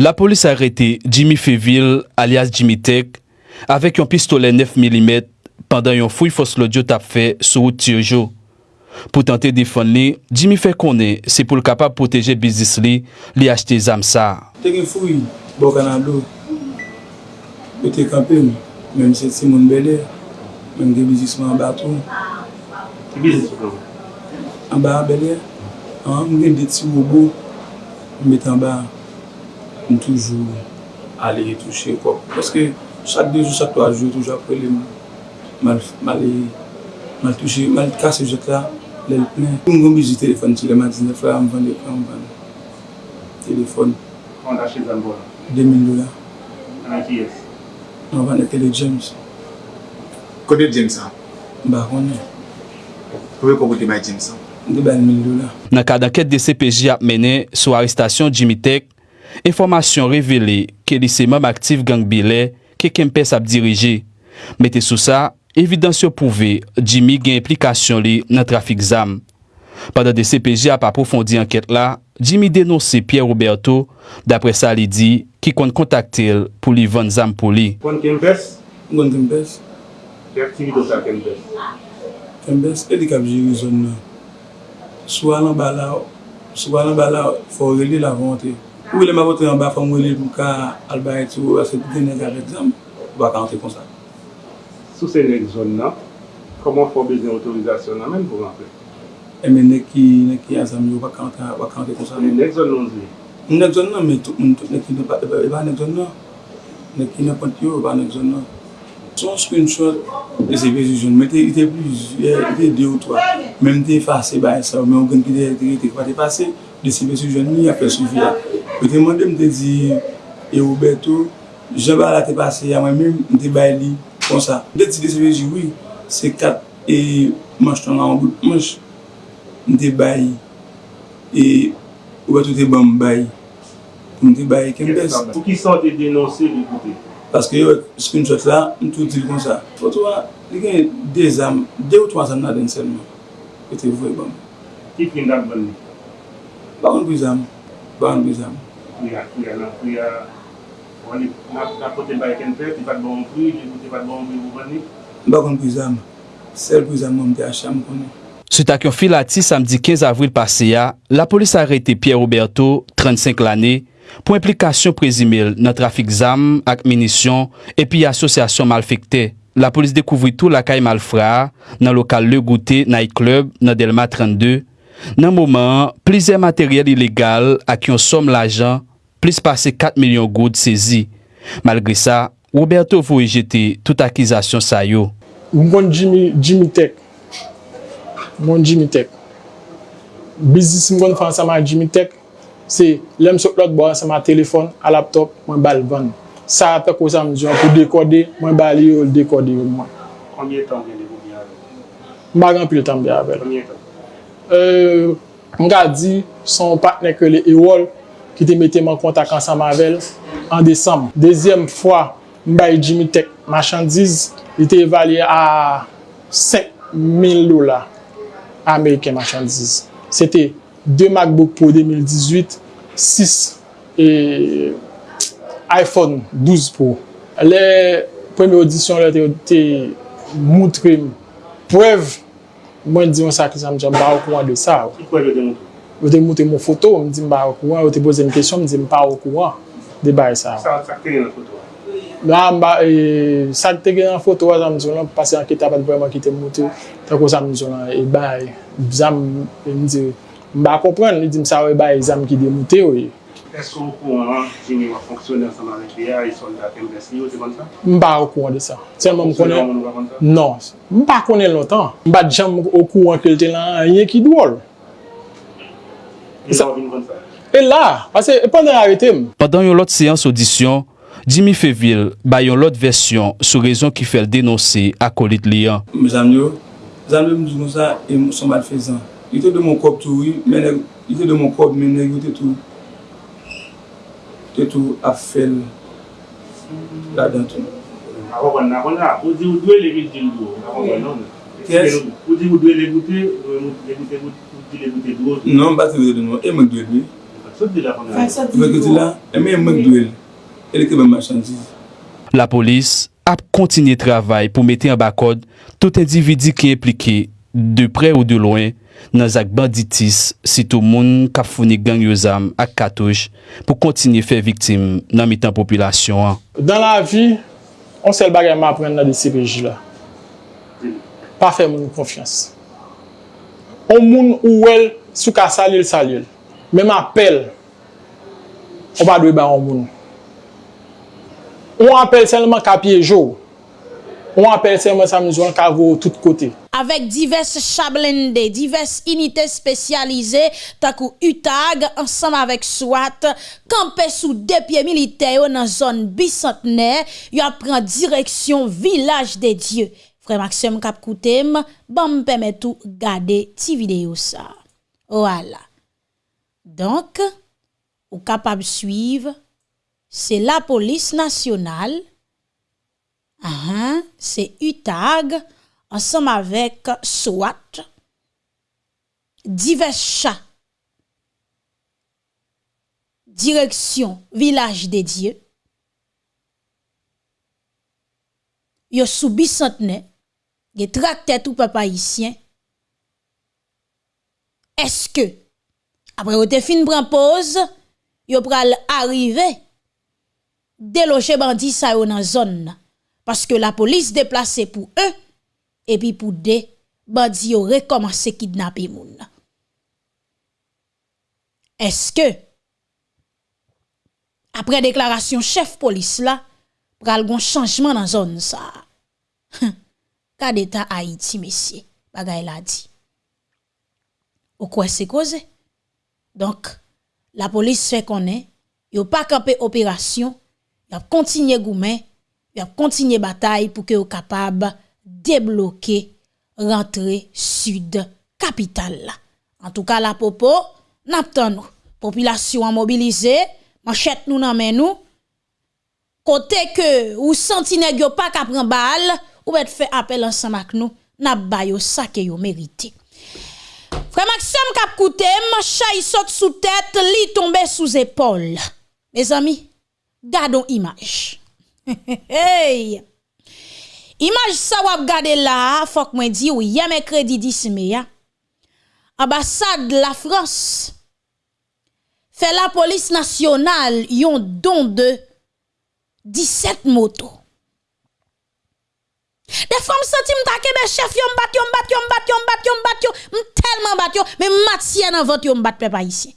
La polis a rete Jimmy Feville alias Jimmy Tech avek yon pistole 9 mm pandan yon fouy fos lodyo tap fe sou ou tiyojo. Po tante defon li, Jimmy fe konen se pou l kapap poteje bizis li li achete zam sa. gen fouy, bo kanan do, bete kampen, menm se ti moun bele, menm de bizisman baton. Bizis pou? An ba bele, an gen de ti wobo, met an ba. m toujou ale retouche kop. Paske chak dejou, chak to a jou, toujou apre le mal touche, mal kase jet la, lèl plen. M gombi zi telefon ti lèman 19 la, m vande, m vande. Telefon. Kon ache zan la? 2000 dola. An ki yes? An vande tele James. Kote James an? Ba konen. Kowe kokote bay James an? Nan kada ket de CPJ ap mene sou aristasyon Jimmy Tech, Informasyon revele ke li seman aktif gang bile ke Kempes ap dirije. Mete sou sa, evidansyo pouve Jimmy gen implikasyon li nan trafik zam. Pada de CPJ ap aprofondi anket la, Jimmy denose Pierre Roberto dapre sa li di ki kon kontakte el pou li van zam pou li. Kon Kempes? Kon Kempes. Ki aktivite sa Kempes? Kempes, e di kap jiri zon nan. Sou alan bala, sou alan bala, fò rele la vante. Ou ele mavote yon ba fòm wè wele pou ka alba etou ase dene zare zam, wak antre kon sa. Sou se nek zon nan, koman fò bezè otorizasyon nan men pou rentre? Eme nek ki azam yo wak antre kon sa. Nek zon nan zi? Nek zon nan, men tout moun tout nek ki nou pa, e ba nek zon nan. Nek ki nou pante yo, e ba nek zon nan. Son screenshot e se vezi verjoujoun, men te ite plus, ite de ou 3, men te fase ba e sa, men ou gen ki te kwa te pase, de se vezi verjoujoun ni apre soufi ya. Mwen te mwande mwen te di, e ou Roberto, jaba la te pase ya mwen men, mwen te bay li kon sa. Mwen te ti de se di, oui, se kat e manj ton nan an bout manj, mwen te bay, e ou beto te ban bay, mwen te bay kempes. Pou ki san te denonse li koute? Paske yo, spin shot la, mwen tou di kon sa. Foto wa, li gen de zam, de ou twa zam nan den selman, mwen te vwe ban. Ki fin dak ban li? Bakon pou zam, bakon pou zam. kouya, kouya nan kouya, wali nan pote baye kenpe, ti pat bon kouy, kote pat bon kouy wani. Mba kon kouy zam, sel kouy zam mwen te acham konen. Se tak yon filati samdi 15 avril pase ya, la polis arete Pierre Roberto, 35 lane, pou implikasyon prezimil nan trafik zam ak minisyon epi asosyasyon malfekte. La polis dekouvri tou lakay malfra nan lokal Le Gouté Night Club nan Delma 32. Nan mouman, plize materyel ilegal ak yon som l'ajan plis pase 4 milyon goud sezi. Malgre sa, Roberto vou ejete tout akizasyon sa yo. Mwen Jimmy Tech. Mwen Jimmy Tech. Bizis mwen fan sa man Jimmy Tech. se lem sot lot bo sa man telefon, a laptop, mwen bal van. Sa apè kwa sa mwen pou dekode, mwen bal yo dekode yo mwen. Konye tan gen dekode? Mbagan pil tan be abel. Konye tan? Mga di, son patne ke le e wol, ki te mette man kontak ansan mavel an Desem. Dezyem fwa, mbay Jimmy Tech machandiz, li te evalye a 5.000 lola Ameriken machandiz. Sete 2 MacBook Pro 2018, 6 e iPhone 12 Pro. Le premi audisyon le te, te moutre m. Preve, mwen diyon sa ki sa m ba ou kouan de sa Ki Ki yo de moutre? yo te mwote mwen foto, mwen di mba wakouan, yo te boze mwen kesyon, mwen di mba wakouan, de bay sa. Sa wak e, sakte gen nan foto wak? La mba, e, sakte gen nan foto wak, zanm zon lan, pase an ki tabat breman ki te mwote, tako zanm zon lan, e bay, zanm, e mwen di, mba kompren, li di msa we bay, zanm ki de mwote yo e. Esko wakouan an, jimi wak fonksyonen sa nan ekliya, e soldat MBSI yo, te kon sa? Mba wakouan de sa. Selman mkonen, non, mba konen lontan. Mba jam wakouan kelte lan, yon ki dwol. E la, pase e pandan arete m. Padan yon lot seyans audisyon, Jimmy Feville bay yon lot versyon sou rezon ki fel denonse akolit liyan. M zanm yo, m di kon sa, e m son mal fezan. Yote de mon kop tou, yote de mon kop mene, yote tou, yote tou ap fel la dan tou. A wakon, nan, akon la, ou di ou dwe le mi di do, a wakon nan. Yes. Ou di ou dwe le goute, ou di le goute dwo? Non, ba bati dwe nou, e mwen dwe dwe. Faksot di la pangane? Faksot di la. Faksot di la, e mwen mwen dwe dwe. E leke mwen machandiz. La polis ap kontinye travay pou mette an bakod tout individi ki implike de pre ou de loin nan zak banditis sitou moun kap founi gang yo zam ak katouj pou kontinye fe viktim nan mitan populasyon an. Dan la vi, on sel bagay ma apren nan de CPJ la. pa fe moun konfians. On moun ou el, sou ka salil salil. Mem apel, on pa dwe ba on moun. On apel selman ka piyejou. On apel selman sa mizouan ka vou tout kote. Avèk divers chablende, divers inite spesyalize, takou utag, ansam avèk swat, kampe sou depye militeyo nan zon bisantner, yo apren direksyon vilaj de Diyo. Frè Maxime kap koutem, ban m pemetou gade ti videyo sa. Wala. Donk, ou kapab suiv, se la polis nasyonal, ahan, se UTAG, ansam avek SWAT, divers chat, direksyon vilaj de Diyo, yo sou bisantne, ge trakte tout papa isyen, eske, apre ou te fin pran pose, yo pral arrive, deloche bandi sa yo nan zon nan, paske la polis deplase pou e, epi pou de, bandi yo rekomanse kidnapi moun nan. Eske, apre deklarasyon chef polis la, pral gon chanjman nan zon sa. Ka d'état Haïti messieurs, bagay la dit. Ou quoi c'est causé? Donc la police fait connaît, yo pas campé opération, y a continué goumen, y a continué bataille pour que yo capable débloquer rentrer sud capitale. En tout cas la popo, n'attend nous. Population a mobilisé, manchette nous nan nous. Côté que ou senti nèg yo pas ka pran balle, ou bet fè apel ansan mak nou, nap bayo sa ke yo merite. Frè Maxime kap koutem, chay sot sou tèt, li tombe sou zépol. Me zami, gadon imaj. hey! Imaj sa wap gade la, fòk mwen di ou yame kredi disme ya. Ambassade la France fè la polis nasyonal yon don de 17 motos. Des fois, je me sens que je suis chef, je bat, je bat, je bat, je bat, je bat, je tellement bat, mais matière dans votre, je bat, peuple ici.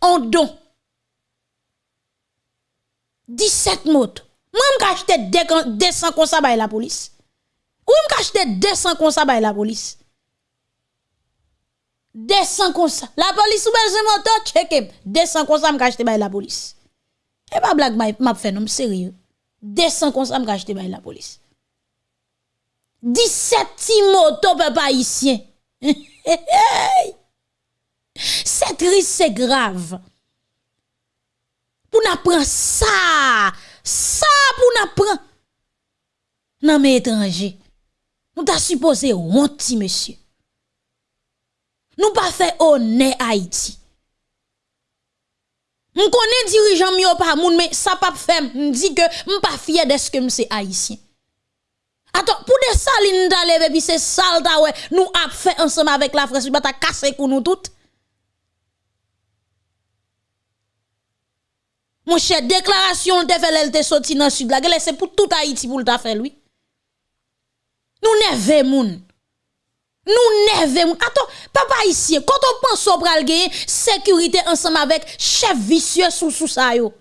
On don. 17 motos. Moi, je acheté 200 comme ça la police. Ou je acheté 200 comme ça la police. Eh, 200 comme ça. La police ou belle moto, check 200 comme ça, je acheté la police. Et pas blague, je fait non sérieux. 200 comme ça me acheté bay la police. 17 ti moto papa haïtien. c'est triste, c'est grave. Pour n'apprendre ça, ça pour n'apprendre non mais étranger. Nous t'a supposé honte monsieur. Nous pas fait honneur Haïti. M connais dirigeant mi pas moun mais ça pas fait m dit que m pas fier de ce que m c'est haïtien. Attends, pour des salines d'aller puis c'est sale nous a fait ensemble avec la France, bah ta cassé pour nous toutes. Mon cher, déclaration te fait l'elle te sorti dans sud la c'est pour tout Haïti pour le fait lui. Nous neve moun. Nous neve moun. Attends, papa ici, quand on pense au pral sécurité ensemble avec chef vicieux sous sous ça yo.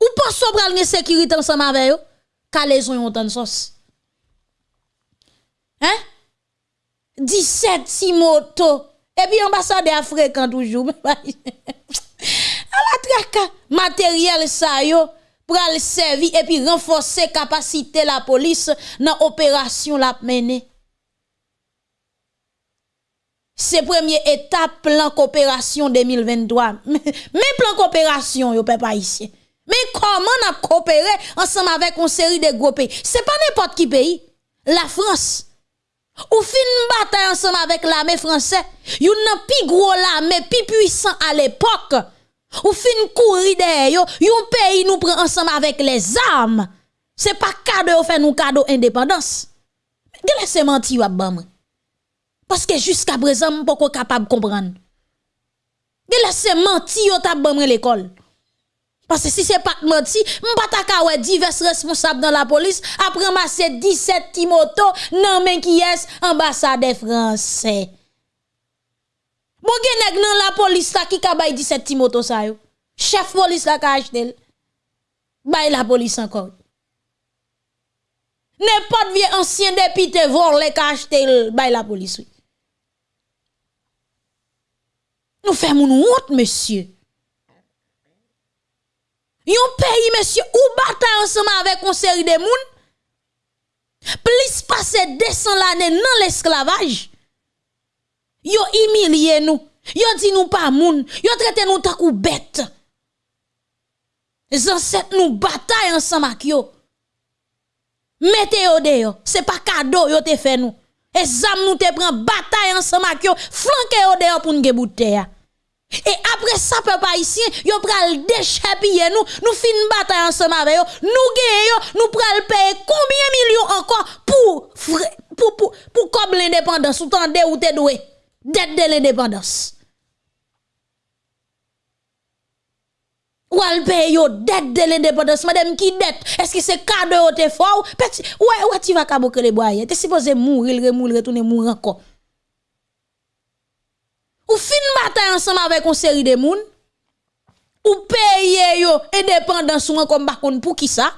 Ou pense au pral sécurité ensemble avec yo? Calaison yon tan sauce. Hein? 17 si moto. Et puis ambassadeur fréquent toujours. à la traque matériel ça yo pral servi et puis renforcer capacité la police dans opération la mener. C'est première étape plan coopération 2023. Mais plan coopération yo peuple haïtien. Mais comment on a coopéré ensemble avec une série de gros pays? C'est pas n'importe qui pays. La France. Ou fin bataille ensemble avec l'armée française, yon nan pi gros l'armée, pi puissant à l'époque. Ou fin courir derrière yo, yon pays nous prend ensemble avec les armes. C'est pas cadeau fait nous cadeau indépendance. Gele se menti wap ban Parce que jusqu'à présent, je pas capable de comprendre. Gele se menti yo ban l'école. Parce que si c'est pas menti, m'pata ka ouais divers responsables dans la police après ramasser 17 timoto nan men qui est ambassade français. Bon gen la police la qui ka bay 17 timoto sa yo. Chef police la ka acheté. Bay la police encore. N'importe vieux ancien député volé ka acheté bay la police. Nous faisons une honte monsieur. Yon pays, monsieur, ou bataille ensemble avec une série de moun, plus passer 200 l'année dans l'esclavage, yo humilié nous, yo dit nous pas moun, yo traité nous tant ou bête. Les ancêtres nous bataille ensemble avec yo. Mettez yo dehors, c'est pas cadeau yo te fait nous. Et zam nous te prend bataille ensemble avec yo, flanquez yo dehors pour nous bouteille. Et après ça, peuple haïtien, yo pral déchapiller nous, nous fin bataille ensemble avec eux, nous gagnons, nous pral payer combien millions encore pour, pour, pour, pour comme l'indépendance, ou tande ou te doué, dette de l'indépendance. Ou al paye yo dette de l'indépendance, madame qui dette, est-ce que c'est cadeau te fort? Petit, ouais, ouais, tu vas kabouke les bois, t'es supposé mourir, remourir, retourner mourir encore. Ou fin bataille ensemble avec une série de moun, ou paye yo indépendance ou comme pour qui ça?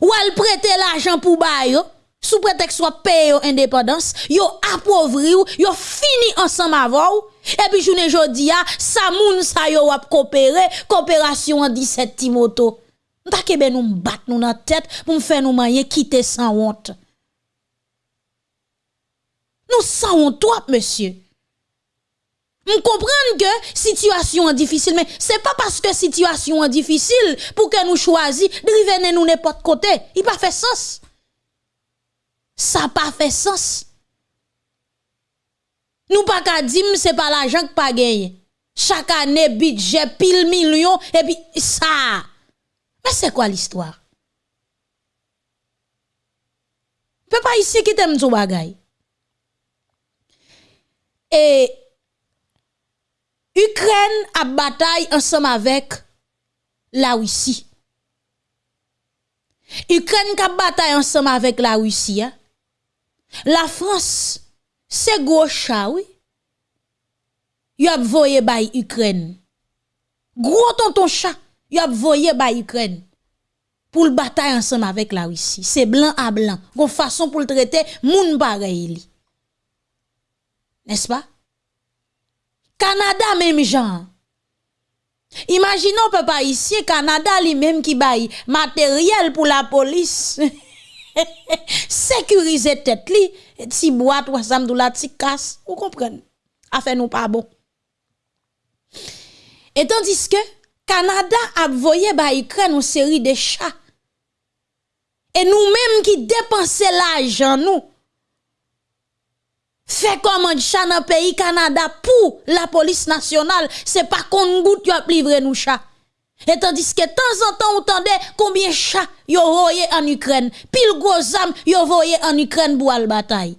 Ou al prêter l'argent pour ba yo, sous prétexte soit paye yo indépendance, yo appauvri ou, yo fini ensemble avant et puis journée jodi a, sa moun sa yo wap coopérer, coopération en 17 Timoto. Nta kebe nous bat nous dans tête pour faire nous manger quitter sans honte. Nous sans honte, monsieur. On comprend que situation est difficile, mais c'est pas parce que situation est difficile pour que nous choisissions de revenir nous n'importe côté. Il pas fait sens. Ça pas fait sens. Nous pas qu'à dire c'est pas l'argent que pas gagné. Chaque année budget pile million et puis ça. Mais c'est quoi l'histoire? Peut pas ici qui t'aime tout bagay. Et Ukraine a bataille ensemble avec la Russie. Ukraine a bataille ensemble avec la Russie. Hein. La France, c'est gros chat, oui. Y a voyé by Ukraine. Gros tonton chat, y a voyé by Ukraine. Pour le bataille ensemble avec la Russie. C'est blanc à blanc. Gon façon pour le traiter, moun pareil. N'est-ce pas? Canada même genre. Imaginons papa ici Canada lui-même qui baille matériel pour la police. Sécuriser tête li, ti ou sam la ti casse, vous comprenez? Affaire nous pas bon. Et tandis que Canada a voyé ba Ukraine une série de chats. Et nous-mêmes qui dépensons l'argent nous fait comment chat dans pays Canada pour la police nationale, c'est pas qu'on goutte a livré nous chat. Et tandis que de temps en temps, on entendait combien de chats yo voyé en Ukraine, pile gros âmes yo voyé en Ukraine pour la bataille.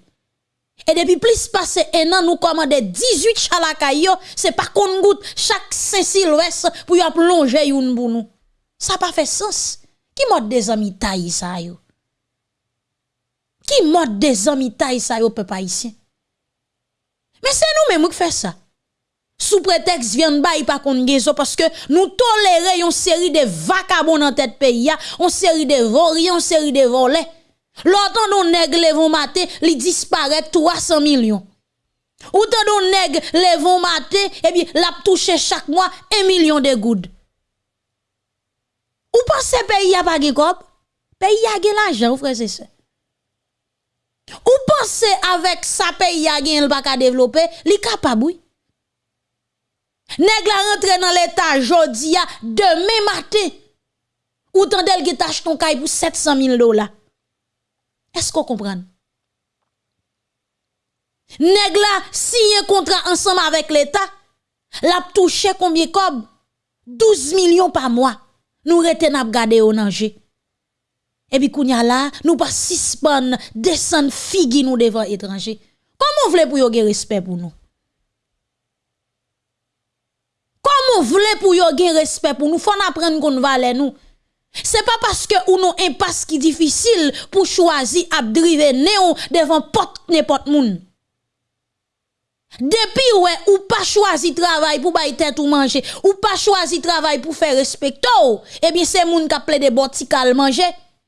Et depuis plus passé un an, nous commandons 18 chats la c'est pas qu'on goutte chaque Saint-Sylvestre pour y plonger une pour nous. Ça pas fait sens. Qui mode des amis taille ça yo? Qui mode des amis taille ça yo peuple haïtien? Mais c'est nous-mêmes qui faisons ça. Sous prétexte vient pas pas qu'on parce que nous tolérons une série de vagabonds dans tête pays, une série de volets, une série de volets. L'autant nous nègres vont mater, ils disparaissent 300 millions. Ou tant nous nègres les vont mater, et bien, la touché chaque mois 1 million de gouttes. Ou pensez pays a pas de Pays a l'argent, frère c'est ça. Ou pensez avec sa pays a gen pas ka développer, li capable oui. Rentre dans l'état jodi demain matin. Ou tandel ki tâche ton kay pour 700 000 dollars. Est-ce qu'on comprend? Nèg la signé contrat ensemble avec l'État, l'a touché combien cob? 12 millions par mois. Nous rete n'a gardé au danger. Et puis kounya là, nous pas suspend descendre figi nous devant étranger. Comment voulez pour yon respect pour nous? Comment voulez pour yon respect pour nous? Faut apprendre qu'on valait nous. C'est pas parce que ou non impasse qui difficile pour choisir à driver néon devant porte n'importe moun. Depuis ouais ou pas choisi travail pour bailler tête ou manger, ou pas choisi travail pour faire respecter, eh bien c'est moun qui a des botikal manger,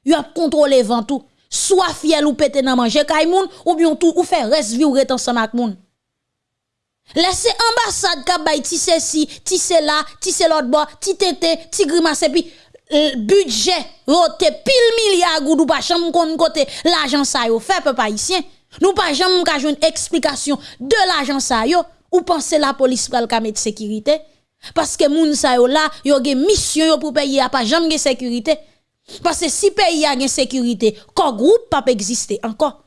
y a contrôler vent tout. Soit fiel ou pété nan manger kay moun ou bien tout ou faire reste vivre ensemble avec moun. Laissez ambassade ka bay ti ceci, ti cela, ti l'autre bord, ti tete, ti grimace puis budget rote pile milliard ou pas chambre kon côté l'argent ça yo fait peuple haïtien. Nous pas jamais ka une explication de l'argent ça yo ou penser la police pral ka mettre sécurité? Parce que moun sa yo là yo gen mission yo pour payer a pas jamais sécurité parce que si pays a gen sécurité ko groupe pas exister encore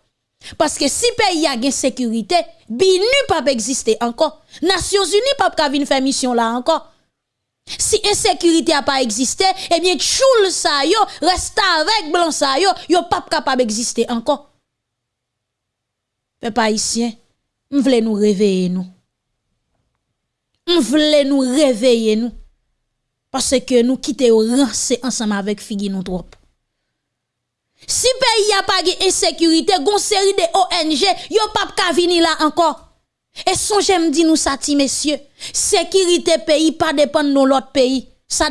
parce que si pays a gen sécurité binu pas exister encore Nations Unies pas vinn faire mission là encore si insécurité a pas existé, eh bien, choul sa yo, reste avec blanc sa yo, yo pas capable d'exister encore. Peuple haïtien, m'vle nous réveiller nous. M'vle nous réveiller nous. Parce que nous quittons rancé ensemble avec Figi nous trop. Si pays a pas de insécurité, gon série de ONG, yo pas ka vini là encore. Et son j'aime dit nous ça messieurs, sécurité pays pas dépend de l'autre pays. Ça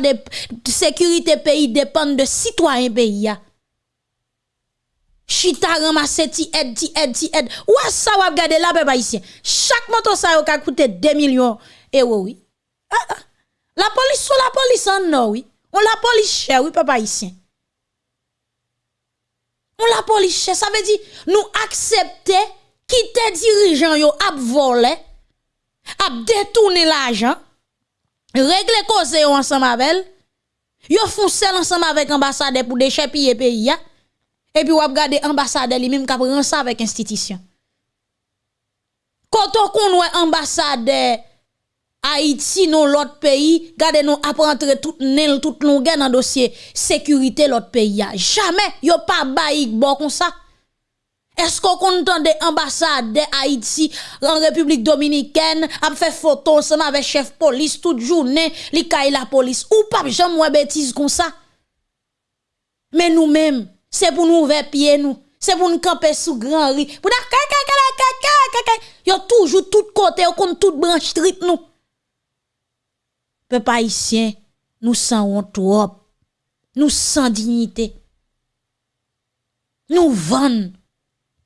sécurité pays dépend de citoyens pays. Chita ramasse ti aide ti aide ti aide. Ou ça va regarder là peuple haïtien? Chaque moto ça yo ka coûter 2 millions euros oui. Ah, ah. La police sur la police en non oui. On la police cher oui peuple haïtien. On la police cher ça veut dire nous accepter quitter dirigeant yo ap volé, ap détourner l'argent, régler cause yo ensemble avec yo font ensemble avec ambassadeur pour déchapiller pays et puis ou ap garder ambassadeur lui même k'ap ça avec institution. Quand on connaît ambassadeur Haïti non l'autre pays, gardez nous ap rentrer tout nel tout longueur dans dossier sécurité l'autre pays. Jamais yo pas baïk bon comme ça. Est-ce qu'on compte des ambassades de Haïti en République Dominicaine a fait photo ensemble avec chef police toute journée, li la police ou pas jamais bêtise comme ça. Mais nous-mêmes, c'est pour nous ouvrir pied nous, c'est pour nous camper sous grand riz. Pour yo toujours tout côté, on compte toute branche street nous. Peuple haïtien, nous sans trop. Nous sans dignité. Nous vendons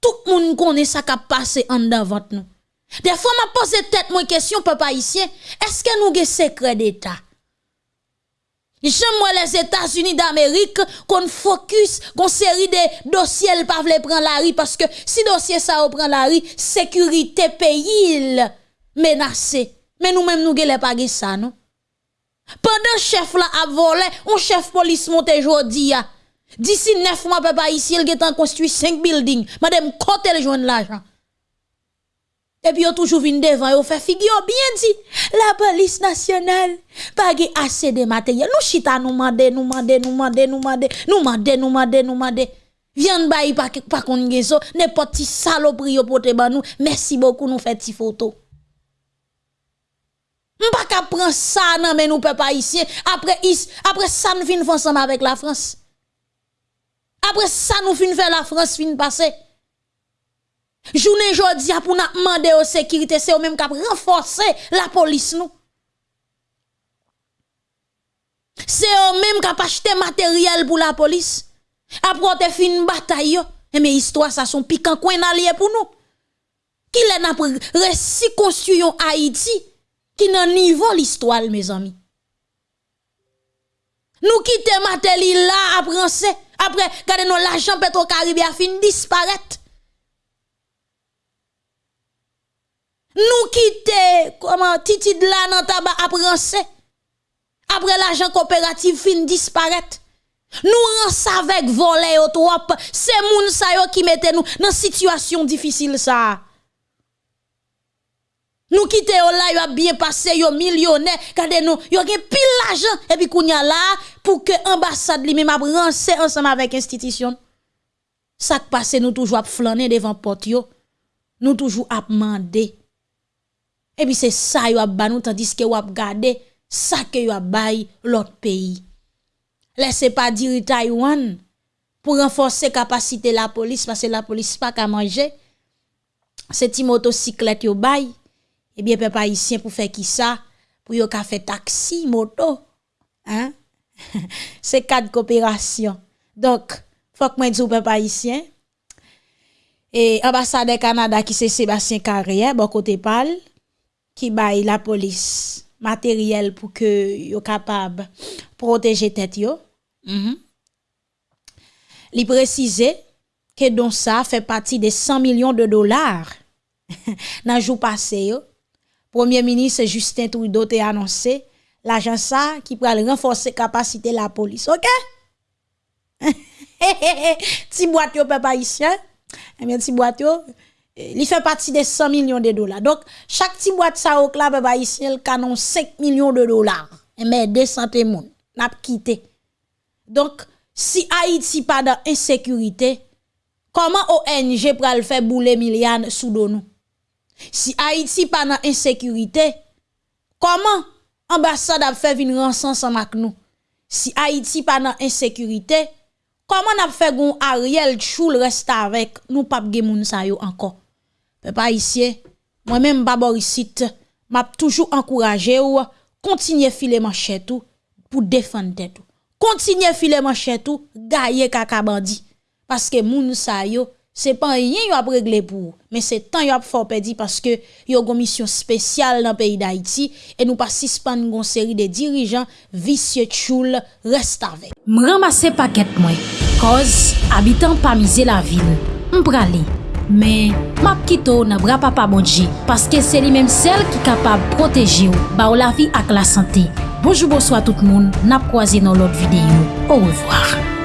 tout le monde connaît ça qui a passé en devant nous. Des fois, m'a posé tête moi question, papa ici, est-ce que nous avons secret d'État? J'aime les États-Unis d'Amérique qu'on focus qu'on série de dossiers pas vle prendre la rue parce que si dossier ça prend la rue sécurité pays menacé mais nous même nous gèle pas ça non pendant chef là a volé on chef police monte jodi D'ici neuf mois, papa, ici, il a construit cinq buildings. Madame, côté le joindre l'argent? Et puis, on toujours vient devant, on fait figure bien dit, la police nationale, pas assez de matériel. Nous chita nous mande, nous mande, nous mande, nous mande, nous mande, nous mande, nous mande. Viens bayi pas pas qu'on n'importe saloperie pour te ban nous. Merci beaucoup, nous fait ti photo. M'pa ka prendre ça nan mais nous papa ici. Après, après ça, nous vinn ensemble avec la France. Après ça, nous fin faire la France fin passer. Journée jodi pour nous demander aux sécurité, c'est eux même qui renforcer la police nous. C'est eux même qui acheté matériel pour la police. Après te fin bataille et mais histoire ça sont piquant coin allié pour nous. Qui l'a récit construyon Haïti? Qui nan niveau l'histoire mes amis. Nous quittons matériel là après après, regardez nous l'argent Petro-Caribé a fini disparaître. Nous quitter comment titi de là dans tabac après Après l'argent coopératif fin disparaître. Nous rends avec voler au trop. C'est moun sa qui mette nous dans situation difficile ça. Nous quitter là, yo a bien passé, yo millionnaire, regardez nous, yo gen pile l'argent et puis kounya là pour que ambassade li même a ensemble avec institution. Ça qui passe nous toujours à flâner devant porte yo. Nous toujours à demander. Et puis c'est ça yo a ba nous tandis que yo a garder ça que yo a bay l'autre pays. Laissez pas dire Taïwan pour renforcer capacité la police parce que la police pas qu'à manger. C'est ti motocyclette yo bay eh bien, peuple haïtien pour faire qui ça? Pour yon ka fait taxi, moto. Hein? C'est quatre coopération. Donc, faut que moi dise peuple haïtien. Et ambassadeur Canada qui c'est Sébastien Carrière, bon côté parle, qui baille la police matériel pour que yo capable protéger tête yo. Mm -hmm. préciser que donc ça fait partie des 100 millions de dollars dans jour passé yo Premier ministre Justin Trudeau a annoncé l'agent ça qui pourra renforcer capacité la police. OK? ti boîte yo haïtien. Eh bien ti boîte yo il fait partie des 100 millions de dollars. Donc chaque petit boîte ça au club peuple haïtien canon 5 millions de dollars. Mais 200 moun n'a quitté. Donc si Haïti pas dans insécurité, comment ONG pral faire bouler milliards sous nous? Si Haïti pa nan insécurité, comment ambassade a fait venir ensemble avec nous? Si Haïti pa nan insécurité, comment n'a fait gon Ariel Choul reste avec nous pas gen moun sa yo encore? Peuple haïtien, moi-même Baborisite, m'a toujours encouragé ou continuer filer manchette tout pour défendre tête. Continuer filer manchette tout, gailler kaka bandi parce que moun sa yo Se pan yen yo ap regle pou, men se tan yo ap fò pedi paske yo gon misyon spesyal nan peyi d'Haïti e nou pa sispan gon seri de dirijan visye tchoul restave. M ramase paket mwen, koz abitan pa mize la vil, m prale, men map kito nan bra pa pa bonje paske se li menm sel ki kapab proteje ou ba ou la vi ak la sante. Bojou bojou a tout moun, nap kwaze nan lot videyo. Ou revoar.